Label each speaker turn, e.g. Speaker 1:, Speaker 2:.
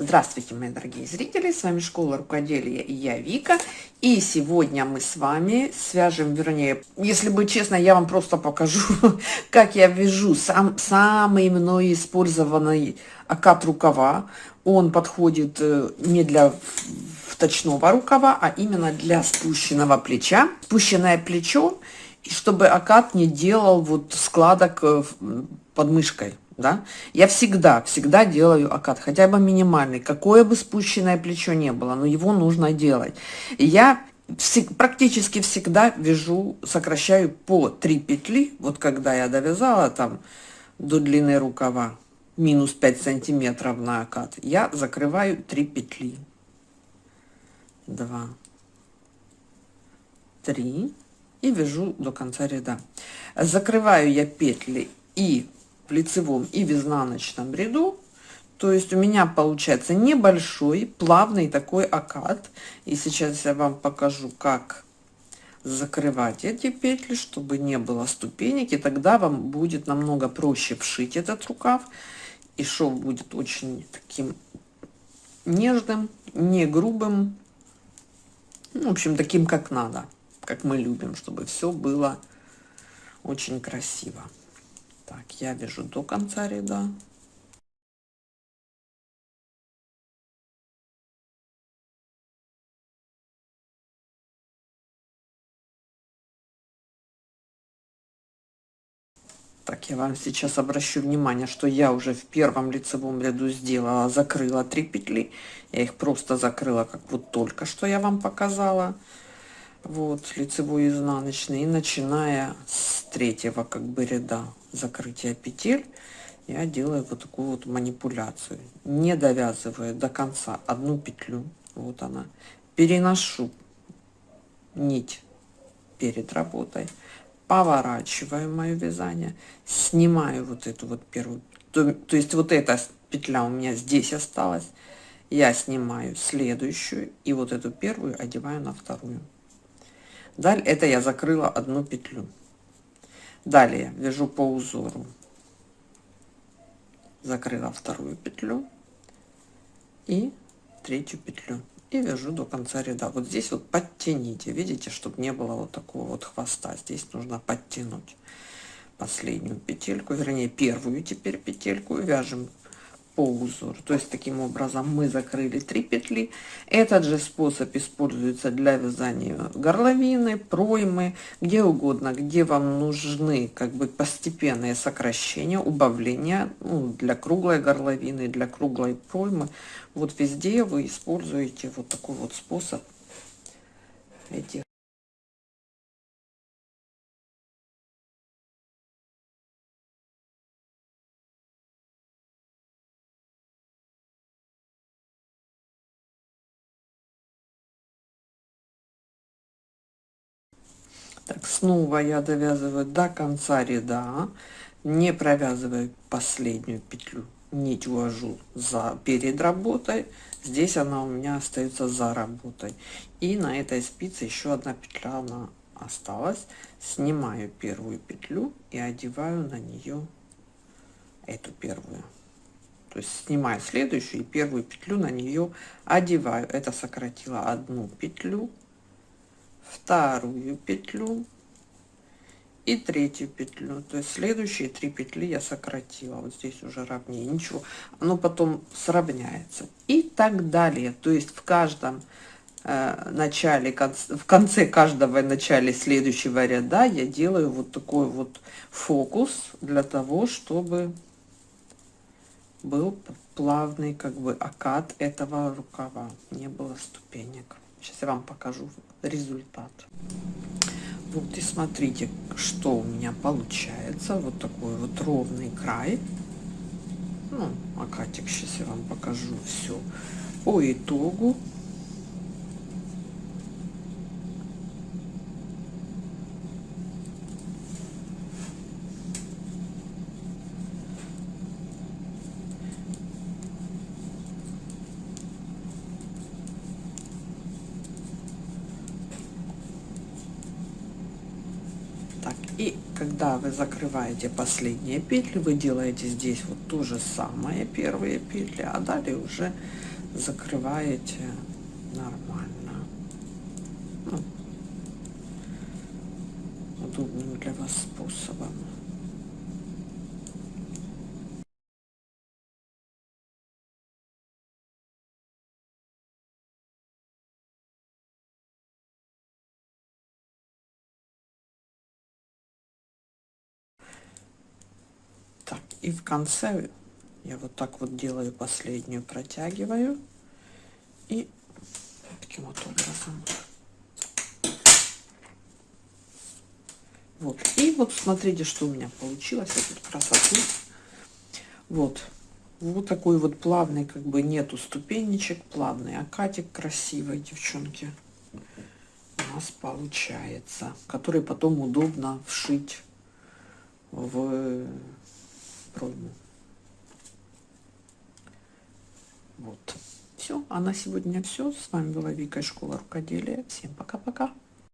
Speaker 1: Здравствуйте, мои дорогие зрители, с вами Школа Рукоделия и я Вика. И сегодня мы с вами свяжем, вернее, если быть честно, я вам просто покажу, как я вяжу сам, самый мной использованный окат рукава. Он подходит э, не для вточного рукава, а именно для спущенного плеча. Спущенное плечо, чтобы окат не делал вот складок э, под мышкой да, я всегда, всегда делаю окат, хотя бы минимальный, какое бы спущенное плечо не было, но его нужно делать. И я всег, практически всегда вяжу, сокращаю по 3 петли, вот когда я довязала там до длины рукава, минус 5 сантиметров на окат, я закрываю 3 петли. 2, 3 и вяжу до конца ряда. Закрываю я петли и в лицевом и в изнаночном ряду. То есть у меня получается небольшой, плавный такой окат. И сейчас я вам покажу, как закрывать эти петли, чтобы не было ступенек. И тогда вам будет намного проще вшить этот рукав. И шов будет очень таким нежным, не грубым. Ну, в общем, таким, как надо, как мы любим, чтобы все было очень красиво. Так, я вяжу до конца ряда. Так, я вам сейчас обращу внимание, что я уже в первом лицевом ряду сделала, закрыла 3 петли. Я их просто закрыла, как вот только что я вам показала. Вот, лицевой изнаночный. И начиная с третьего как бы ряда закрытия петель я делаю вот такую вот манипуляцию не довязываю до конца одну петлю вот она переношу нить перед работой поворачиваю мое вязание снимаю вот эту вот первую то, то есть вот эта петля у меня здесь осталась я снимаю следующую и вот эту первую одеваю на вторую далее это я закрыла одну петлю. Далее вяжу по узору. Закрыла вторую петлю и третью петлю. И вяжу до конца ряда. Вот здесь вот подтяните. Видите чтобы не было вот такого вот хвоста. Здесь нужно подтянуть последнюю петельку вернее первую теперь петельку. Вяжем по узору. То есть таким образом мы закрыли 3 петли. Этот же способ используется для вязания горловины, проймы, где угодно, где вам нужны как бы постепенные сокращения, убавления ну, для круглой горловины, для круглой проймы. Вот везде вы используете вот такой вот способ этих Так, снова я довязываю до конца ряда, не провязываю последнюю петлю, нить увожу за перед работой, здесь она у меня остается за работой. И на этой спице еще одна петля она осталась. Снимаю первую петлю и одеваю на нее эту первую. То есть снимаю следующую и первую петлю на нее одеваю. Это сократила одну петлю вторую петлю и третью петлю. То есть следующие три петли я сократила. Вот здесь уже ровнее. Ничего. Оно потом сравняется. И так далее. То есть в каждом э, начале в конце каждого начале следующего ряда я делаю вот такой вот фокус для того чтобы был плавный как бы окат этого рукава. Не было ступенек Сейчас я вам покажу результат. Вот и смотрите, что у меня получается. Вот такой вот ровный край. Ну, акатик сейчас я вам покажу все по итогу. И когда вы закрываете последние петли, вы делаете здесь вот то же самое, первые петли, а далее уже закрываете нормально. Ну, удобным для вас способом. И в конце я вот так вот делаю последнюю, протягиваю. И таким вот образом. Вот. И вот смотрите, что у меня получилось. Вот красоту. Вот. Вот такой вот плавный, как бы нету ступенечек, плавный акатик красивый, девчонки. У нас получается. Который потом удобно вшить в пройму. Вот. Все. А на сегодня все. С вами была Вика из школы рукоделия. Всем пока-пока.